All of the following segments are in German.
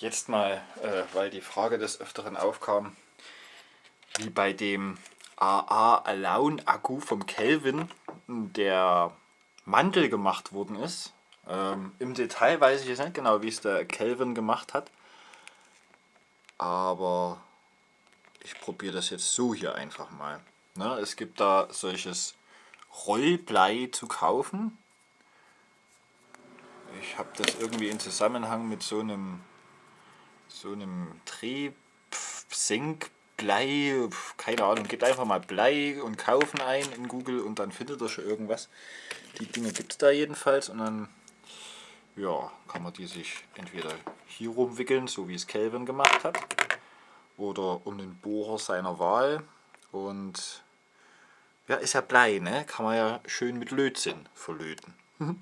jetzt mal, äh, weil die Frage des Öfteren aufkam, wie bei dem AA Alone Akku vom Kelvin der Mantel gemacht worden ist. Ähm, Im Detail weiß ich jetzt nicht genau, wie es der Kelvin gemacht hat. Aber ich probiere das jetzt so hier einfach mal. Ne, es gibt da solches Rollblei zu kaufen. Ich habe das irgendwie in Zusammenhang mit so einem so einem Drehsinkblei, keine Ahnung, gebt einfach mal Blei und kaufen ein in Google und dann findet ihr schon irgendwas. Die Dinge gibt es da jedenfalls und dann ja, kann man die sich entweder hier rumwickeln, so wie es Kelvin gemacht hat, oder um den Bohrer seiner Wahl und ja, ist ja Blei, ne? Kann man ja schön mit Lötzinn verlöten. Mhm.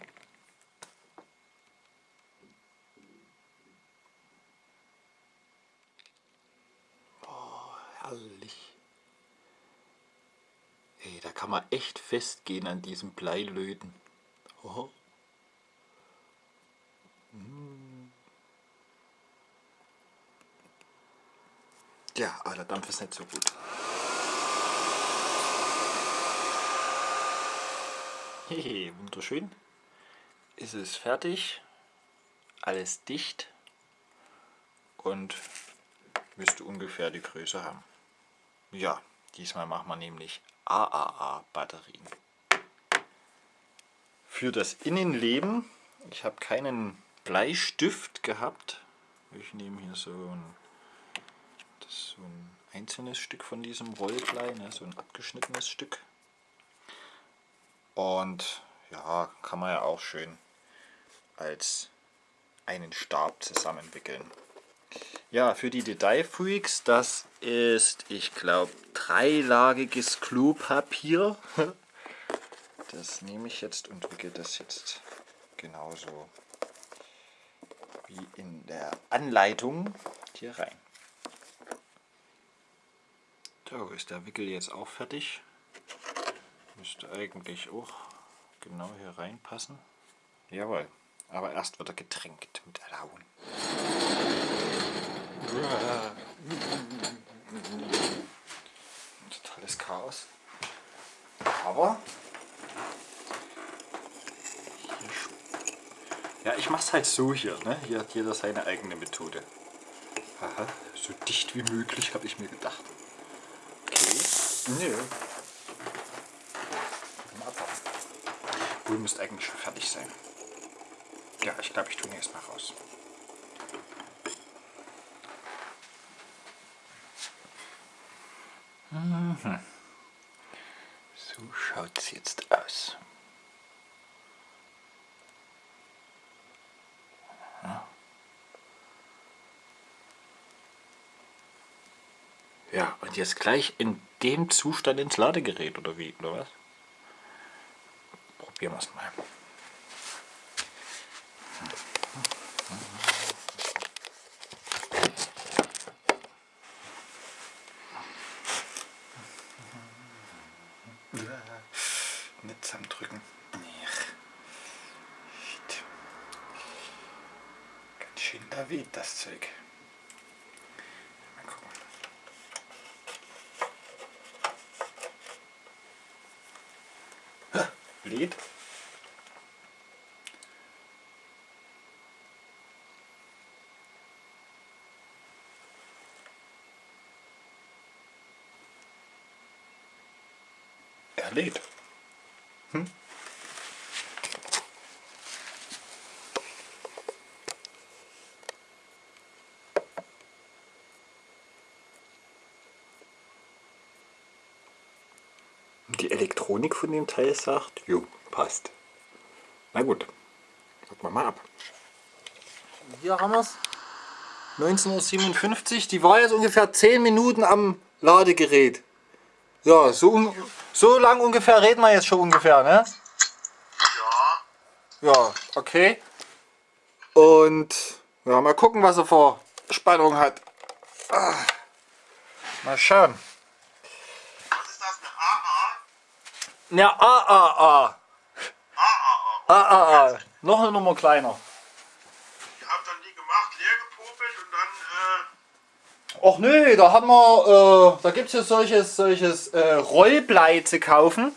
oh, herrlich. Ey, da kann man echt festgehen an diesem Bleilöten. Oh. Mm. Ja, aber der Dampf ist nicht so gut. Hehe, wunderschön. Ist es fertig. Alles dicht. Und müsste ungefähr die Größe haben. Ja, diesmal machen wir nämlich AAA-Batterien. Für das Innenleben, ich habe keinen Bleistift gehabt. Ich nehme hier so ein, so ein einzelnes Stück von diesem Rollblei, ne, so ein abgeschnittenes Stück. Und ja, kann man ja auch schön als einen Stab zusammenwickeln. Ja, für die Detailfreaks, das ist, ich glaube, dreilagiges Klopapier. Das nehme ich jetzt und wickel das jetzt genauso wie in der Anleitung hier rein. So ist der Wickel jetzt auch fertig. Müsste eigentlich auch genau hier reinpassen. Jawohl, aber erst wird er getränkt mit Alaun. Totales Chaos. Aber ja, ich mache es halt so hier. Ne? Hier hat jeder seine eigene Methode. Aha, so dicht wie möglich habe ich mir gedacht. Okay. Nö. Wohl müsste eigentlich schon fertig sein. Ja, ich glaube, ich tue ihn erstmal raus. Mhm. So schaut es jetzt aus. Ja, und jetzt gleich in dem Zustand ins Ladegerät oder wie, oder was? Probieren wir es mal. Nicht zusammendrücken. Ganz schön da weht das Zeug. Mal gucken. Ha, lädt. Er lädt. Hm? Die Elektronik von dem Teil sagt, jo, passt. Na gut, gucken wir mal ab. Hier haben wir es. 19.57 Uhr. Die war jetzt ungefähr 10 Minuten am Ladegerät. Ja, so, so lang ungefähr reden wir jetzt schon ungefähr, ne? Ja. Ja, okay. Und ja, mal gucken, was er vor Spannung hat. Ah. Mal schauen. Was ist das, eine AA? Ja, AAA. AAA. AAA. Noch eine Nummer kleiner. Habt doch dann die gemacht, leer gepopelt und dann, äh, Och nö, da haben wir, äh, da gibt es ja solches, solches äh, Rollblei zu kaufen.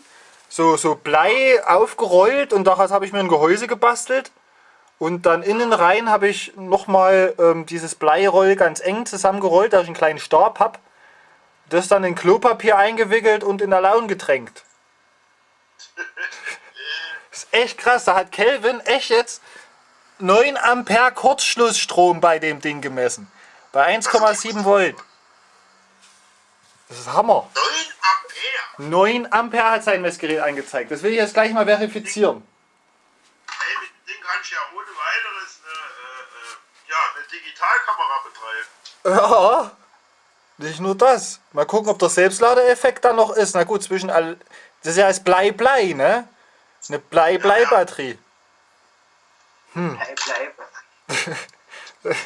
So, so Blei aufgerollt und daraus habe ich mir ein Gehäuse gebastelt. Und dann innen rein habe ich nochmal ähm, dieses Bleiroll ganz eng zusammengerollt, dass ich einen kleinen Stab habe. Das dann in Klopapier eingewickelt und in der Laune getränkt. Das ist echt krass, da hat Kelvin echt jetzt 9 Ampere Kurzschlussstrom bei dem Ding gemessen. Bei 1,7 Volt. Das ist Hammer. 9 Ampere. 9 Ampere hat sein Messgerät angezeigt. Das will ich jetzt gleich mal verifizieren. Ey, mit dem Ding kannst du ja ohne weiteres äh, äh, äh, ja, eine Digitalkamera betreiben. Ja, nicht nur das. Mal gucken, ob der Selbstladeeffekt da noch ist. Na gut, zwischen all. Das ist ja als Blei-Blei, ne? Eine Blei-Blei-Batterie. Bleib, bleib. Überleg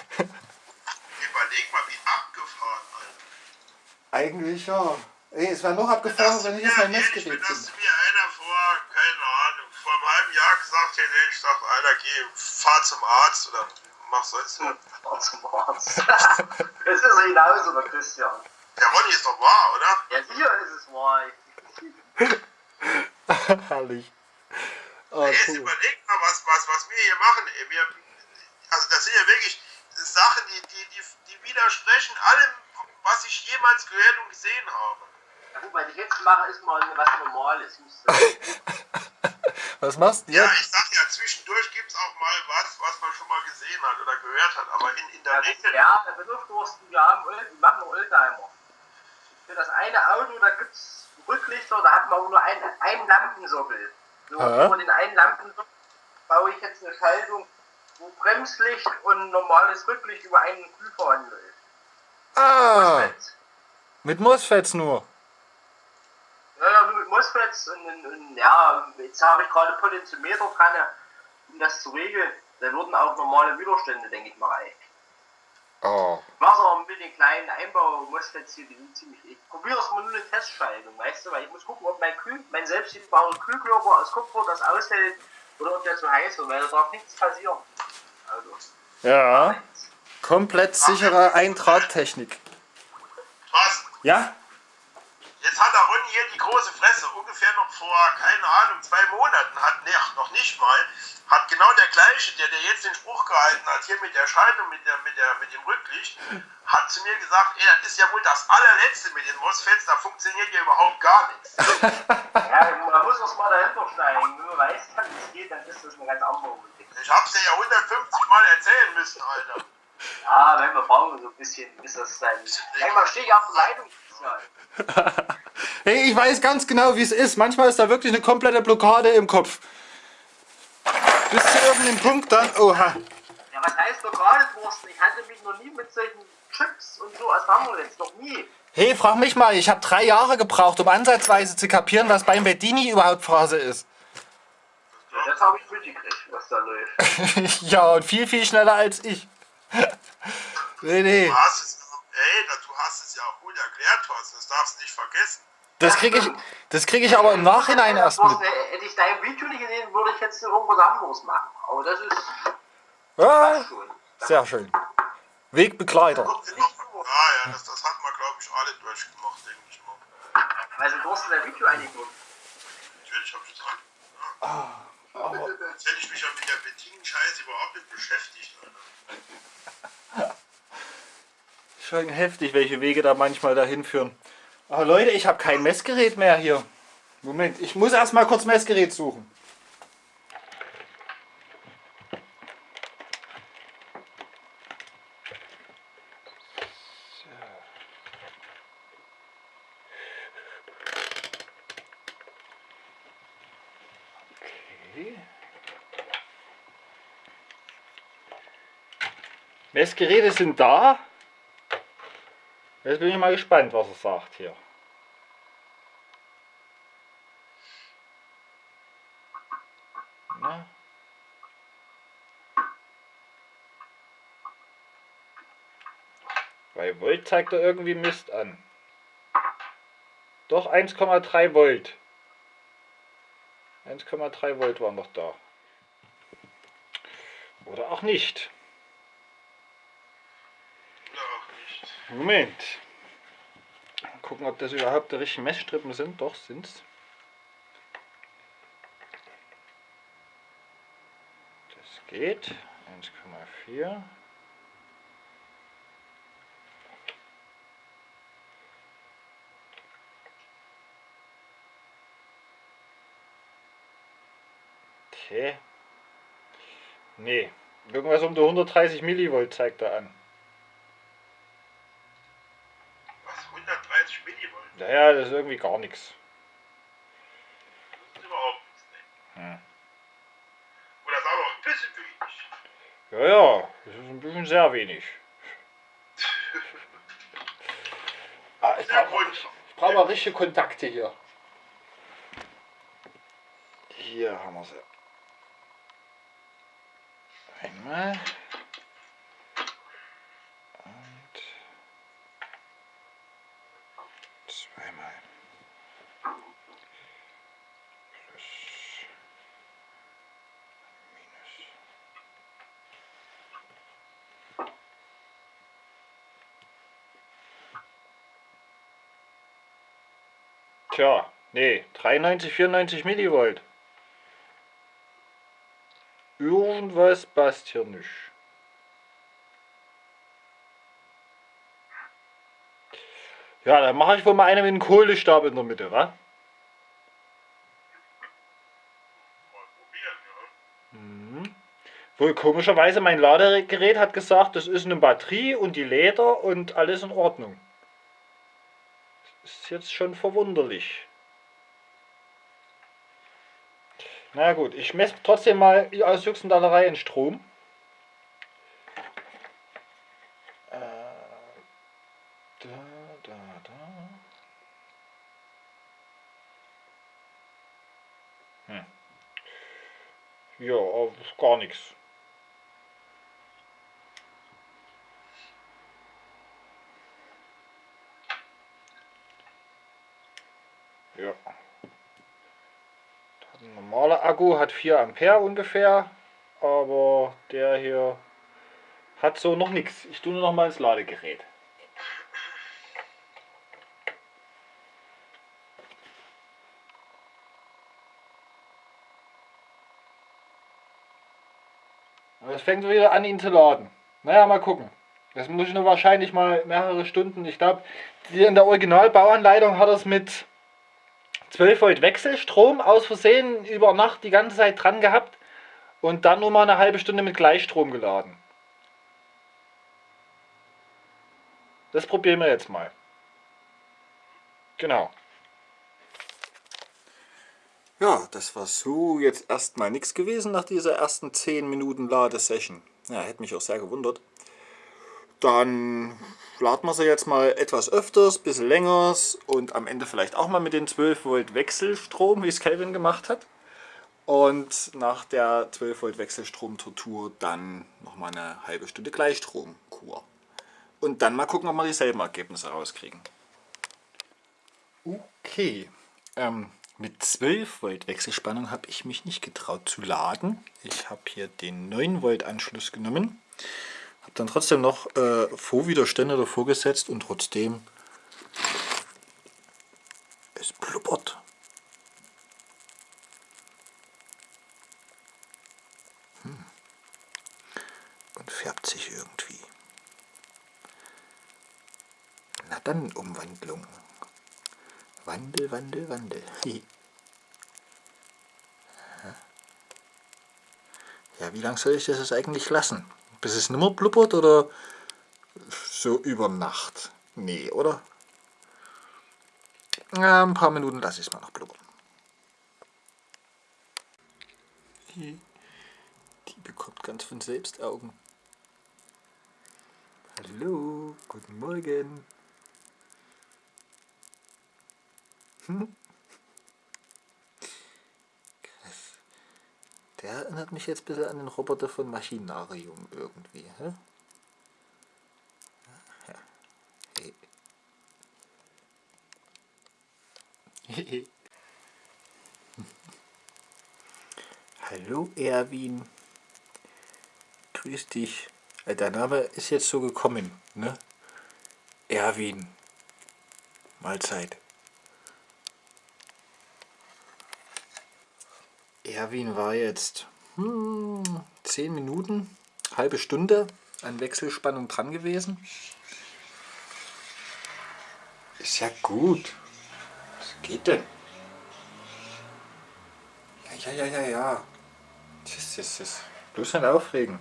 mal, wie abgefahren, Alter. Eigentlich ja. Ey, es wäre noch abgefahren, wenn ich jetzt mein Messgerät das finde. mir einer vor, keine Ahnung, vor einem halben Jahr gesagt hätte, ich gesagt, Alter, geh, fahr zum Arzt oder mach sonst was. Fahr zum Arzt. Es ist genauso, der Christian. Der Ronny ist doch wahr, oder? Ja, sicher ist es wahr. Herrlich. Oh, Jetzt cool. überleg mal, was, was, was wir hier machen. ey. Wir, also das sind ja wirklich Sachen, die, die, die, die widersprechen allem, was ich jemals gehört und gesehen habe. Ja, gut, was ich jetzt mache, ist mal was Normales. Muss sagen. Was machst du Ja, jetzt? ich sag ja, zwischendurch gibt es auch mal was, was man schon mal gesehen hat oder gehört hat. Aber in, in der Ja, Regel, ja, der Bedürfnisdursten, wir haben, Öl- wir machen Oldtimer. Für das eine Auto, da gibt es Rücklichter, da hat man nur einen, einen Lampensockel. So, über den einen Lampensockel baue ich jetzt eine Schaltung, wo Bremslicht und normales Rücklicht über einen Glühverband läuft. Ah, mit MOSFETs nur. Ja, ja, nur mit MOSFETs und, und, und ja, jetzt habe ich gerade Potentiometer dran, um das zu regeln. Da würden auch normale Widerstände, denke ich mal, reichen. Oh. Wasser mit den kleinen Einbau-MOSFETs hier, die sind ziemlich. Ich probiere es mal nur eine Testschaltung, weißt du, weil ich muss gucken, ob mein, Kühl, mein selbstgebauter Kühlkörper aus Kupfer das aushält oder ob der zu heiß wird, weil da darf nichts passieren. Also, Ja, nichts. komplett sichere Eintragtechnik. Thorsten, Ja? jetzt hat der Ronny hier die große Fresse. Ungefähr noch vor, keine Ahnung, zwei Monaten, hat ach, noch nicht mal, genau der der, jetzt den Spruch gehalten hat, hier mit der Schaltung, mit, der, mit, der, mit dem Rücklicht, hat zu mir gesagt, ey, das ist ja wohl das allerletzte mit den MOSFETs, da funktioniert ja überhaupt gar nichts. Ja, man muss das mal dahinter steigen. Wenn man weiß, dass es geht, dann ist das eine ganz andere Geschichte. Ich hab's dir ja 150 Mal erzählen müssen, Alter. Ja, wenn wir brauchen so ein bisschen, bis das dann. Manchmal stehe ich auf der Leitung. Hey, ich weiß ganz genau, wie es ist. Manchmal ist da wirklich eine komplette Blockade im Kopf. Bis zu irgendeinem Punkt dann. Oha. Ja, was heißt lokale Thorsten? Ich hatte mich noch nie mit solchen Chips und so auseinandergesetzt. Noch nie. Hey, frag mich mal, ich habe drei Jahre gebraucht, um ansatzweise zu kapieren, was beim Bedini überhaupt Phase ist. Ja, das habe ich mitgekriegt, was da läuft. ja, und viel, viel schneller als ich. nee, nee. Du hast es, ey, da- du hast es ja auch gut erklärt, Thorsten, das darfst du nicht vergessen. Das kriege ich, das krieg ich aber im Nachhinein erst mit. Thorsten, Hätte ich dein Video nicht gesehen, jetzt irgendwas anderes machen. Aber das ist Ja, schon. sehr schön. Wegbegleiter. Ja, ja, das, das hat man, glaube ich, alle durchgemacht, denke ich mal. Also Thorsten dein Video eingeguckt. Natürlich habe ich das an. Jetzt hätte ich mich ja mit der Bettin-Scheiße überhaupt nicht beschäftigt, Alter. Schon heftig, welche Wege da manchmal dahin führen. Aber Leute, ich habe kein Messgerät mehr hier. Moment, ich muss erst mal kurz Messgerät suchen. Okay. Messgeräte sind da. Jetzt bin ich mal gespannt, was er sagt hier. Bei Volt zeigt er irgendwie Mist an. Doch 1,3 Volt. 1,3 Volt waren noch da. Oder auch nicht. Moment. Mal gucken, ob das überhaupt die richtigen Messstrippen sind. Doch, sind's. Das geht. 1,4. Okay. Nee, irgendwas um die 130 Millivolt zeigt er an. Was? 130 Millivolt? Naja, das ist irgendwie gar nichts. Das ist überhaupt nichts. Ne? Hm. Oder ist noch ein bisschen wenig. Ja, ja, das ist ein bisschen sehr wenig. Ah, ich brauche brauch mal richtige Kontakte hier. Hier haben wir sie. Einmal. Und zweimal. Plus. Minus. Tja, nee, 93, 94 Millivolt. Irgendwas passt hier nicht. Ja, dann mache ich wohl mal eine mit einem Kohlestab in der Mitte, wa? Mhm. Wohl komischerweise mein Ladegerät hat gesagt, das ist eine Batterie und die Leder und alles in Ordnung. Das ist jetzt schon verwunderlich. Na gut, ich messe trotzdem mal aus Juxendallerei in Strom. Äh, da. Hm. Ja, gar nichts. Ja. Normaler Akku hat 4 Ampere ungefähr, aber der hier hat so noch nichts. Ich tue nur noch mal ins Ladegerät. Es fängt wieder an, ihn zu laden. Naja, mal gucken. Das muss ich nur wahrscheinlich mal mehrere Stunden. Ich glaube, in der Originalbauanleitung hat er es mit 12 Volt Wechselstrom aus Versehen über Nacht die ganze Zeit dran gehabt und dann nur mal eine halbe Stunde mit Gleichstrom geladen. Das probieren wir jetzt mal. Genau. Ja, das war so jetzt erstmal nichts gewesen nach dieser ersten 10 Minuten Ladesession. Ja, hätte mich auch sehr gewundert. Dann laden wir sie jetzt mal etwas öfters, bisschen länger und am Ende vielleicht auch mal mit den 12 Volt Wechselstrom, wie es Kelvin gemacht hat. Und nach der 12 Volt Wechselstrom-Tortur dann nochmal eine halbe Stunde Gleichstromkur. Und dann mal gucken, ob wir dieselben Ergebnisse rauskriegen. Okay, ähm, mit 12 Volt Wechselspannung habe ich mich nicht getraut zu laden. Ich habe hier den 9 Volt Anschluss genommen. Habe dann trotzdem noch äh, Vorwiderstände davor gesetzt und trotzdem es blubbert. Hm. Und färbt sich irgendwie. Na dann Umwandlung. Wandel, Wandel, Wandel. Ja, wie lange soll ich das jetzt eigentlich lassen? Bis es nimmer blubbert oder so über Nacht? Nee, oder? Ja, ein paar Minuten lasse ich es mal noch blubbern. Die bekommt ganz von selbst Augen. Hallo, guten Morgen. Hm? Der erinnert mich jetzt ein bisschen an den Roboter von Maschinarium irgendwie. Hä? Hallo Erwin. Grüß dich. Äh, Dein Name ist jetzt so gekommen, ne? Erwin. Mahlzeit. Erwin war jetzt hm, 10 Minuten, halbe Stunde an Wechselspannung dran gewesen. Ist ja gut. Was geht denn? Ja, ja, ja, ja, ja. Tschüss, tschüss, tschüss. Bloß nicht aufregen.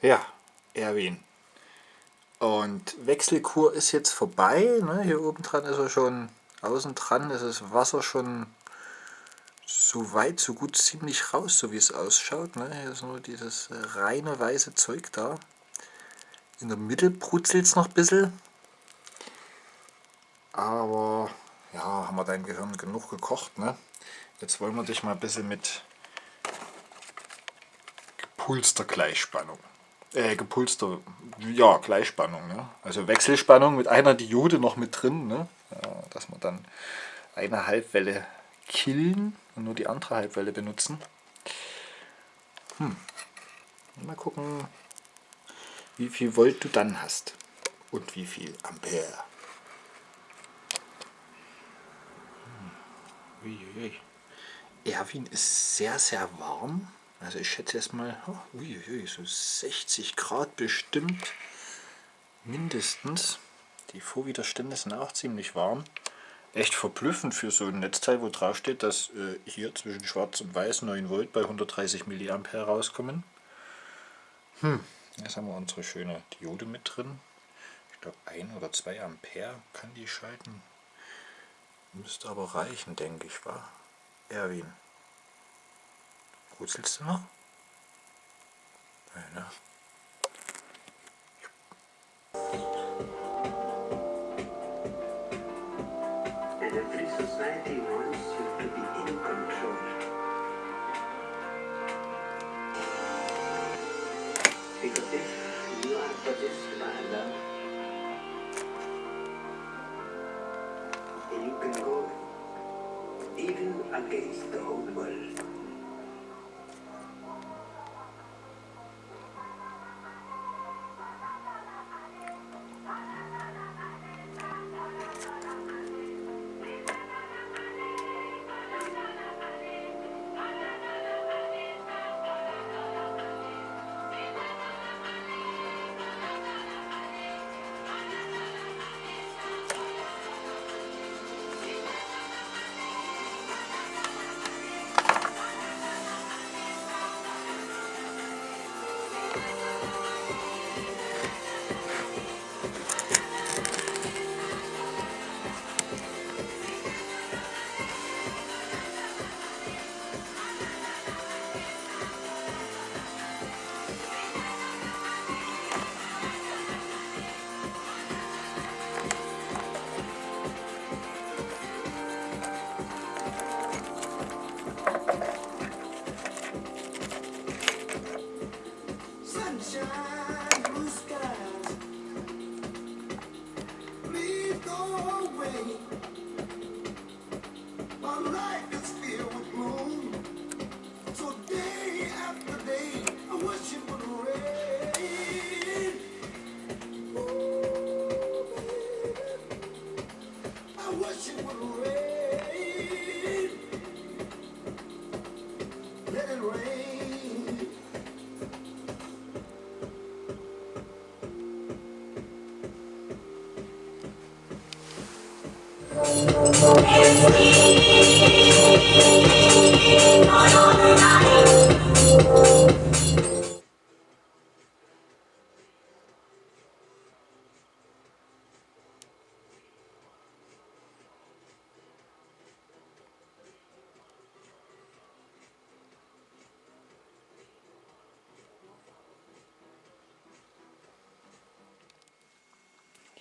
Ja, Erwin. Und Wechselkur ist jetzt vorbei. Ne? Hier oben dran ist er schon, außen dran ist das Wasser schon so weit, so gut ziemlich raus, so wie es ausschaut. Ne? Hier ist nur dieses äh, reine weiße Zeug da. In der Mitte brutzelt es noch ein bisschen. Aber ja, haben wir dein Gehirn genug gekocht. Ne? Jetzt wollen wir dich mal ein bisschen mit gepulster Gleichspannung äh, gepulster, ja, Gleichspannung. Ne? Also Wechselspannung mit einer Diode noch mit drin, ne? Ja, dass wir dann eine Halbwelle killen und nur die andere Halbwelle benutzen. Hm. Mal gucken, wie viel Volt du dann hast und wie viel Ampere. Hm. Erwin ist sehr, sehr warm. Also ich schätze erstmal, oh, uiuiui, so 60 Grad bestimmt mindestens. Die Vorwiderstände sind auch ziemlich warm. Echt verblüffend für so ein Netzteil, wo drauf steht, dass äh, hier zwischen schwarz und weiß 9 Volt bei 130 mA rauskommen. Hm, jetzt haben wir unsere schöne Diode mit drin. Ich glaube 1 oder 2 Ampere kann die schalten. Müsste aber reichen, denke ich, war. Erwin. Brutzelst du noch? Nein, ne? Society wants you to be in control. Because if you are possessed by love, you can go even against the whole world. Sunshine,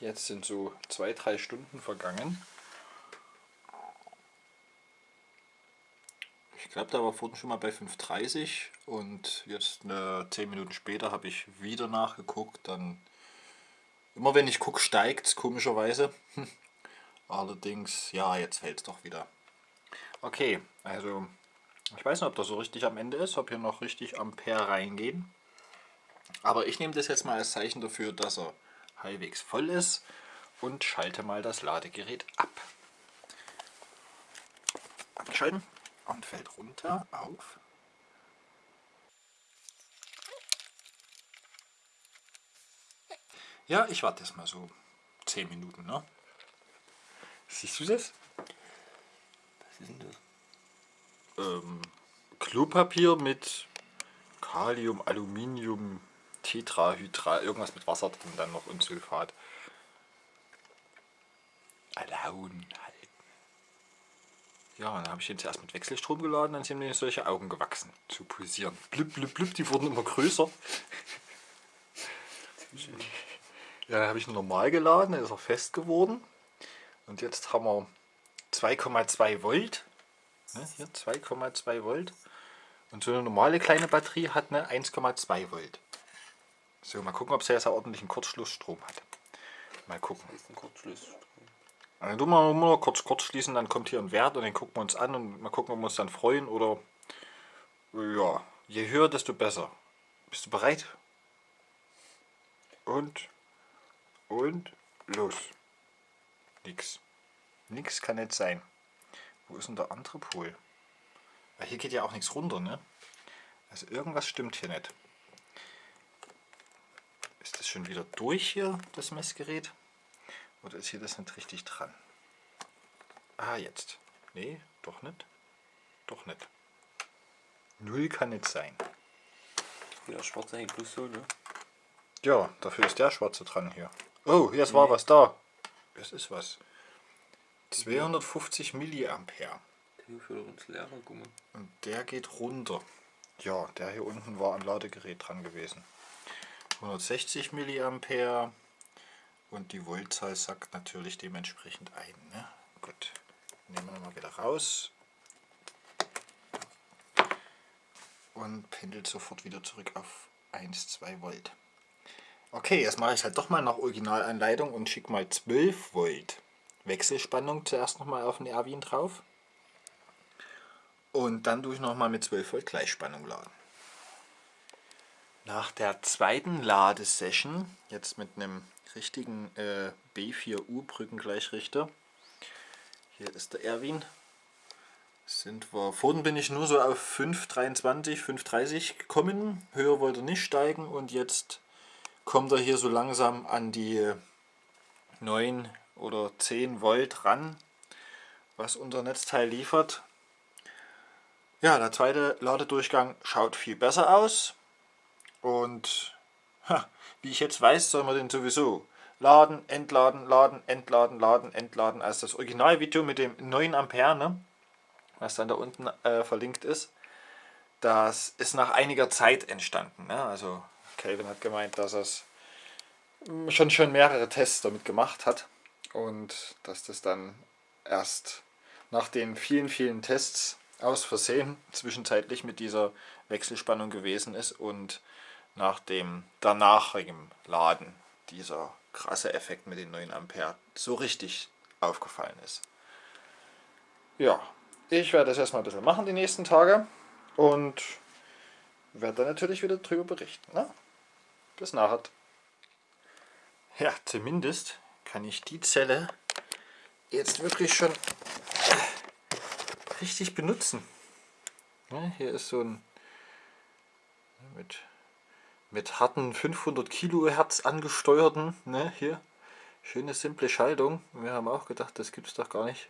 Jetzt sind so zwei, drei Stunden vergangen. Glaube, da war vorhin schon mal bei 5,30 und jetzt eine 10 Minuten später habe ich wieder nachgeguckt. Dann immer wenn ich gucke, steigt es komischerweise. Allerdings, ja, jetzt fällt es doch wieder. Okay, also ich weiß nicht, ob das so richtig am Ende ist, ob hier noch richtig Ampere reingehen. Aber ich nehme das jetzt mal als Zeichen dafür, dass er halbwegs voll ist und schalte mal das Ladegerät ab. Abschalten und fällt runter auf. Ja, ich warte jetzt mal so 10 Minuten. Ne? Siehst du das? Was ist denn das? ähm, Klopapier mit Kalium, Aluminium, Tetrahydral, irgendwas mit Wasser drin, dann noch und Sulfat. Ja, dann habe ich den zuerst mit Wechselstrom geladen, dann sind mir solche Augen gewachsen, zu pulsieren. Blub, blub, blub, die wurden immer größer. Ja, dann habe ich ihn normal geladen, dann ist er fest geworden. Und jetzt haben wir 2,2 Volt. Ne, hier 2,2 Volt. Und so eine normale kleine Batterie hat eine 1,2 Volt. So, mal gucken, ob sie jetzt auch ordentlichen Kurzschlussstrom hat. Mal gucken. Das ist ein Kurzschluss. Dann tun wir mal kurz kurz schließen, dann kommt hier ein Wert und den gucken wir uns an und mal gucken, ob wir uns dann freuen oder ja, je höher, desto besser. Bist du bereit? Und und los. Nix. Nix kann nicht sein. Wo ist denn der andere Pol? Weil hier geht ja auch nichts runter, ne? Also irgendwas stimmt hier nicht. Ist das schon wieder durch hier, das Messgerät? Oder ist hier das nicht richtig dran? Ah, jetzt. Nee, doch nicht. Doch nicht. Null kann nicht sein. Ja, schwarze hängt plus so, ne? Ja, dafür ist der schwarze dran hier. Oh, jetzt war was da. Das ist was. 250 Milliampere. Und der geht runter. Ja, der hier unten war am Ladegerät dran gewesen. 160 Milliampere und die Voltzahl sagt natürlich dementsprechend ein. Ne? Gut, nehmen wir mal wieder raus und pendelt sofort wieder zurück auf 1, 2 Volt. Okay, jetzt mache ich halt doch mal nach Originalanleitung und schicke mal 12 Volt Wechselspannung zuerst nochmal auf den Erwin drauf. Und dann tue ich nochmal mit 12 Volt Gleichspannung laden. Nach der zweiten Ladesession, jetzt mit einem richtigen äh, B4U Brückengleichrichter, hier ist der Erwin, sind wir, vorhin bin ich nur so auf 5,23, 5,30 gekommen, höher wollte er nicht steigen und jetzt kommt er hier so langsam an die 9 oder 10 Volt ran, was unser Netzteil liefert. Ja, der zweite Ladedurchgang schaut viel besser aus und ha, wie ich jetzt weiß, soll man den sowieso laden, entladen, laden, entladen, laden, entladen. Also das Originalvideo mit dem 9 Ampere, ne, was dann da unten äh, verlinkt ist, das ist nach einiger Zeit entstanden. Ne? Also Calvin hat gemeint, dass er schon, schon mehrere Tests damit gemacht hat und dass das dann erst nach den vielen, vielen Tests aus Versehen zwischenzeitlich mit dieser Wechselspannung gewesen ist und nach dem danachigem Laden dieser krasse Effekt mit den 9 Ampere so richtig aufgefallen ist. Ja, ich werde das erstmal ein bisschen machen die nächsten Tage und werde dann natürlich wieder darüber berichten. Ne? Bis nachher. Ja, zumindest kann ich die Zelle jetzt wirklich schon richtig benutzen. Ja, hier ist so ein mit, mit harten 500 Kilohertz angesteuerten, ne, hier, schöne simple Schaltung. Wir haben auch gedacht, das gibt es doch gar nicht.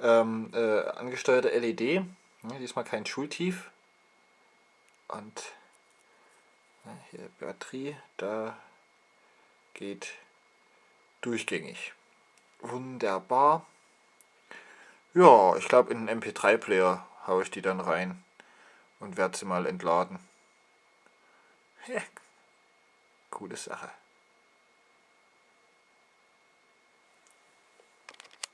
Ähm, äh, angesteuerte LED, ne, diesmal kein Schultief. Und ne, hier Batterie, da geht durchgängig. Wunderbar. Ja, ich glaube in einen MP3-Player haue ich die dann rein und werde sie mal entladen. Ja, coole Sache.